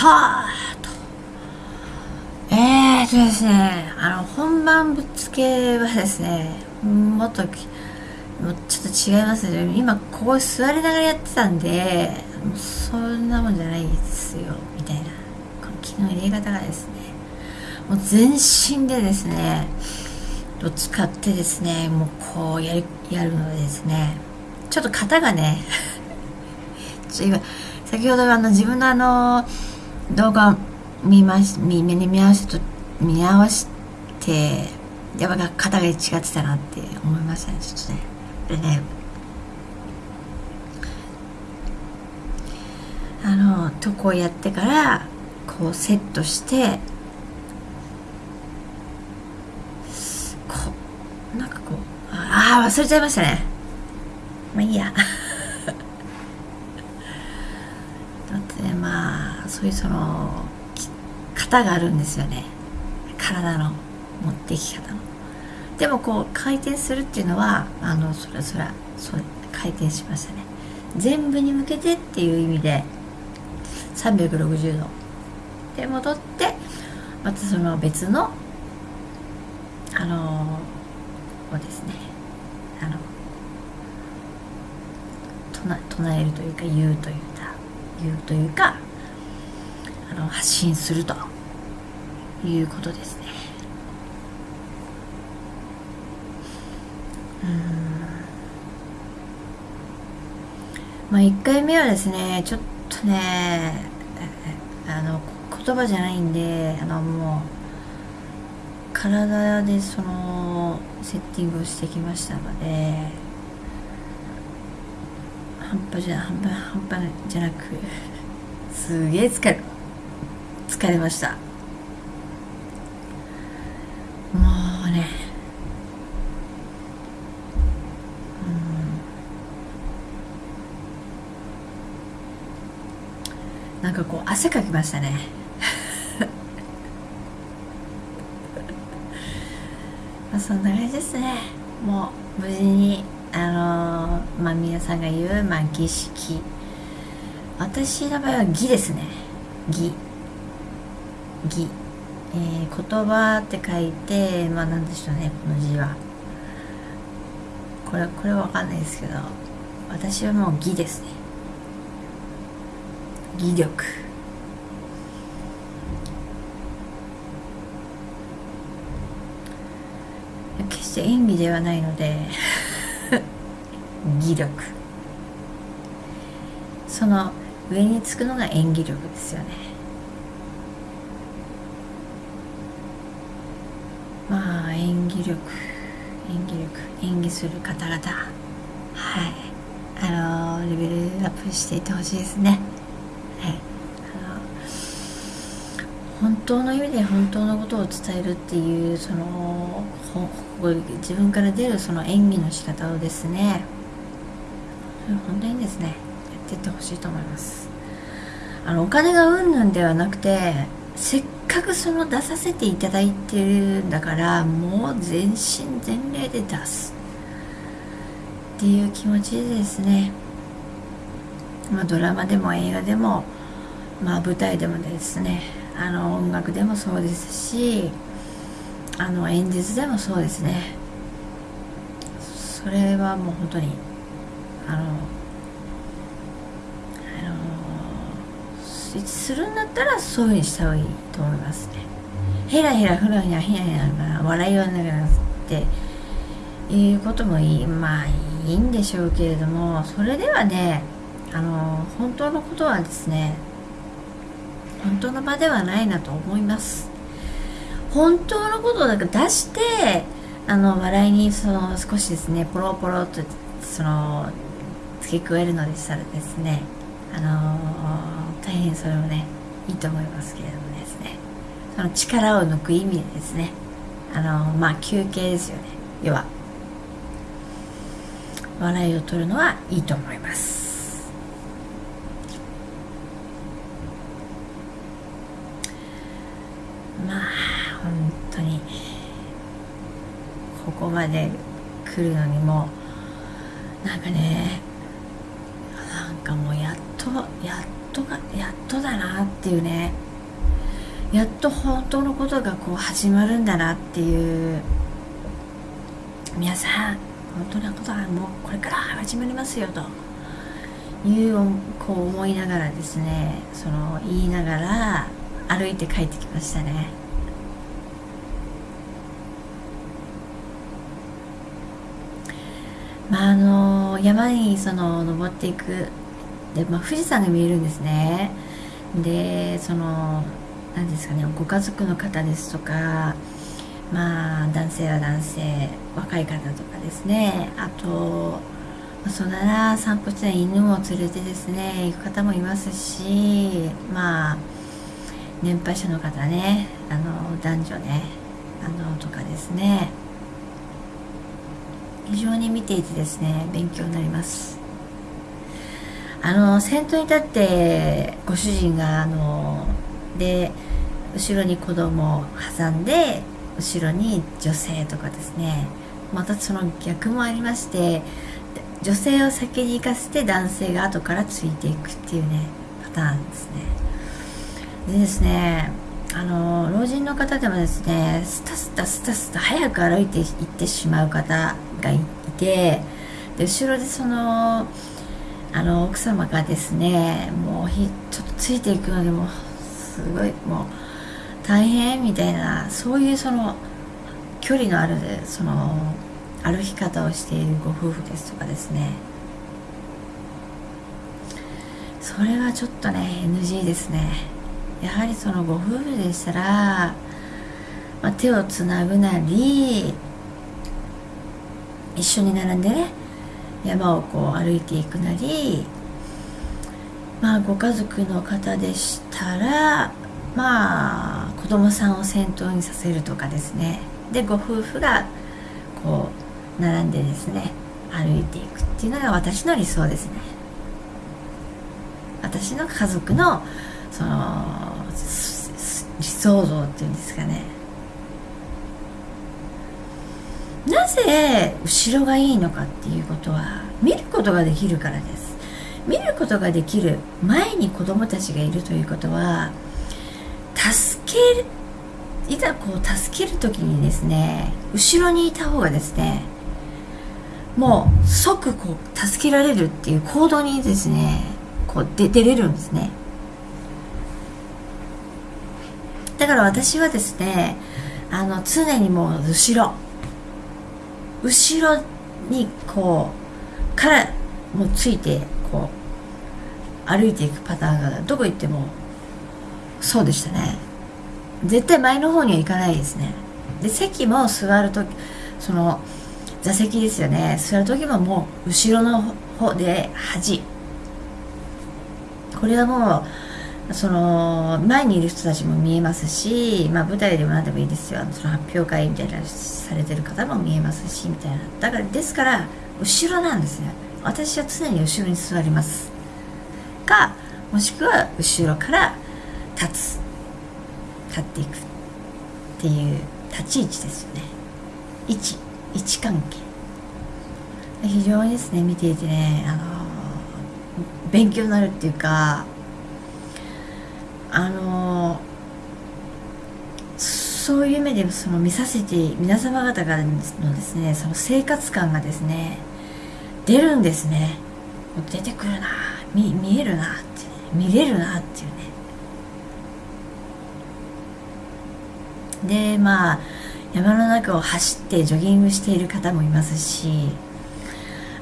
タートえーとですねあの本番ぶっつけはですねもっともうちょっと違いますね。今ここ座りながらやってたんでそんなもんじゃないですよみたいな。この気の入れ方がですねもう全身でですねを使ってですねもうこうやるやるのでですね。ちょっと型がね ちょ今先ほどあの自分のあの動画見まし見見見合わせと見合わせてやっぱ型が違ってたなって思いましたねちょっとね。でねあのとこをやってからこうセットしてこうなんかこうああ忘れちゃいましたね。まあいいやだってねまあそういうその型があるんですよね。体の持っていき方の。でもこう回転するっていうのはあのそらそらそう回転しましたね。全部に向けてっていう意味で360度。で戻ってまたその別のあのこうですねあの唱唱えるというか言うというか言うというかあの発信するということですね。うん。まあ1回目はですねちょっとねあの言葉じゃないんであのもう体でそのセッティングをしてきましたので半端じゃ半端半端じゃなくすげえ疲れた。疲れました。もうね。うん。なんかこう汗かきましたね。そんな感じですね。もう無事にあのー、まあ皆さんが言う、まあ、儀式。私の場合は儀ですね。儀。儀、えー、言葉って書いてまあなんでしょうねこの字は。これこれは分かんないですけど私はもう儀ですね。儀力。決して演技ではないので 技力。その上につくのが演技力ですよね。まあ演技力演技力演技する方々。はい。あのレベルアップしていってほしいですね。はい。あの本当の意味で本当のことを伝えるっていうその自分から出るその演技の仕方をですね。本当にですねやっていってほしいと思います。あのお金がうんぬんではなくてせっかくその出させていただいてるんだからもう全身全霊で出すっていう気持ちでですね。まあドラマでも映画でもまあ舞台でもですねあの音楽でもそうですしあの演説でもそうですね。それはもう本当にあのあのするんだったらそういうふうにした方がいいと思いますね。ヘラヘラフラフラヘラヘラ笑いはながらっていうこともいいまあいいんでしょうけれどもそれではねあの本当のことはですね本当の場ではないなと思います。本当のことをなんか出してあの笑いにその少しですねポロポロとその付け加えるのでしたらですねあのー、大変それもねいいと思いますけれどもですね。その力を抜く意味でですね。あの、まあ休憩ですよね。要は笑いを取るのはいいと思います。まあ本当にここまで来るのにもなんかねなんかもうやっとやっとがっていうね。やっと本当のことがこう始まるんだなっていう。皆さん本当のことはもうこれから始まりますよと。いうこう思いながらですねその言いながら歩いて帰ってきましたね。まああの山にその登っていく。で、まあ、富士山が見えるんですね。でその何ですかねご家族の方ですとかまあ男性は男性若い方とかですね。あとそんなら散歩して犬を連れてですね行く方もいますしまあ年配者の方ねあの男女ねあのとかですね。非常に見ていてですね勉強になります。あの先頭に立ってご主人があので後ろに子供を挟んで後ろに女性とかですね。またその逆もありまして女性を先に行かせて男性が後からついていくっていうねパターンですね。でですねあの老人の方でもですねスタスタスタスタ早く歩いていってしまう方がいてで後ろでそのあの奥様がですねもうひちょっとついていくのでもすごいもう大変みたいなそういうその距離のあるその歩き方をしているご夫婦ですとかですね。それはちょっとね NG ですね。やはりそのご夫婦でしたら、まあ、手をつなぐなり一緒に並んでね山をこう歩いていくなりまあご家族の方でしたらまあ子供さんを先頭にさせるとかですね。でご夫婦がこう並んでですね歩いていくっていうのが私の理想ですね。私の家族のその理想像っていうんですかね。なぜ後ろがいいのかっていうことは見ることができるからです。見ることができる前に子供たちがいるということは助けるいざこう助ける時にですね後ろにいた方がですねもう即こう助けられるっていう行動にですねこう出れるんですね。だから私はですねあの常にもう後ろ。後ろにこうからもうついてこう歩いていくパターンがどこ行ってもそうでしたね。絶対前の方には行かないですね。で席も座るとその座席ですよね。座る時ももう後ろの方で端これはもうその前にいる人たちも見えますし、まあ、舞台でも何でもいいですよ。その発表会みたいなされてる方も見えますしみたいな。だからですから後ろなんですね。私は常に後ろに座ります。かもしくは後ろから立つ。立っていくっていう立ち位置ですよね。位置位置関係。非常にですね見ていてねあの勉強になるっていうかあのそういう目でその見させて皆様方からのですねその生活感がですね出るんですね。出てくるな見見えるなって、ね、見れるなっていうね。でまあ山の中を走ってジョギングしている方もいますし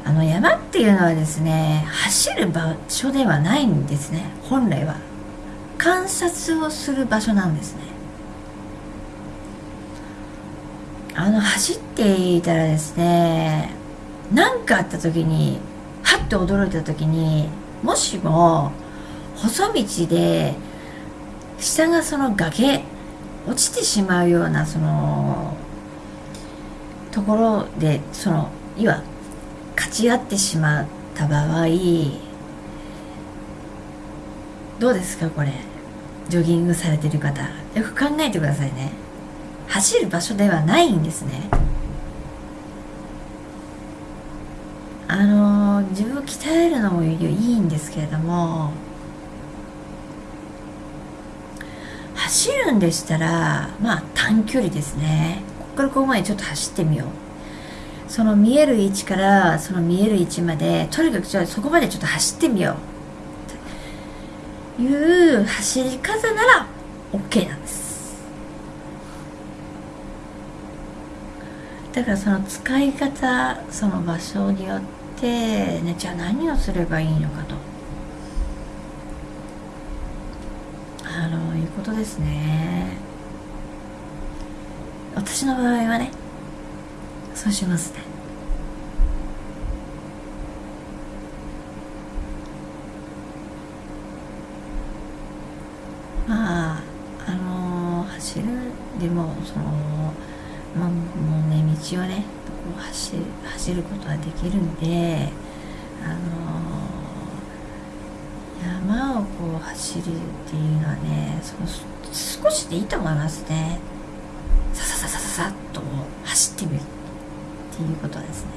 あの山っていうのはですね走る場所ではないんですね本来は。観察をする場所なんですね。あの走っていたらですね何かあった時にはっと驚いた時にもしも細道で下がその崖落ちてしまうようなそのところでそのいわ勝ち合ってしまった場合どうですかこれ？ジョギングされてる方よく考えてくださいね。走る場所ではないんですね。あの自分を鍛えるのもいいんですけれども走るんでしたらまあ短距離ですね。ここからここまでちょっと走ってみよう。その見える位置からその見える位置までとにかくちょそこまでちょっと走ってみよう。いう走り方なら OK なんです。だからその使い方その場所によってねじゃあ何をすればいいのかと。あのいうことですね。私の場合はねそうしますねまああのー、走るでもそのまあもうね道をねこう走走ることはできるんであのー山をこう走るっていうのはねその少しでいいと思いますね。ささささささっと走ってみるっていうことですね。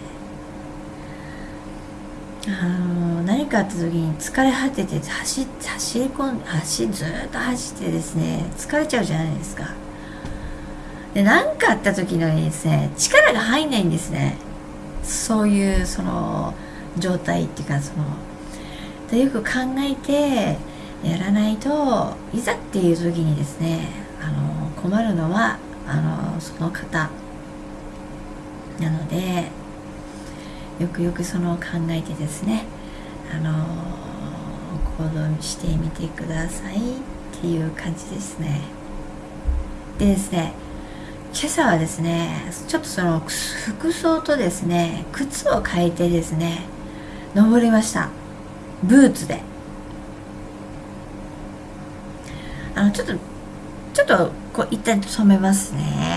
あの何かあった時に疲れ果てて走走り込ん走ずっと走ってですね疲れちゃうじゃないですか。で何かあった時のにですね力が入んないんですね。そういうその状態っていうかそのでよく考えてやらないといざっていう時にですねあの困るのはあのその方。なのでよくよくその考えてですねあの行動してみてくださいっていう感じですね。でですね今朝はですねちょっとその服装とですね靴を変えてですね登りました。ブーツで。あのちょっとちょっとこう一旦止めますね。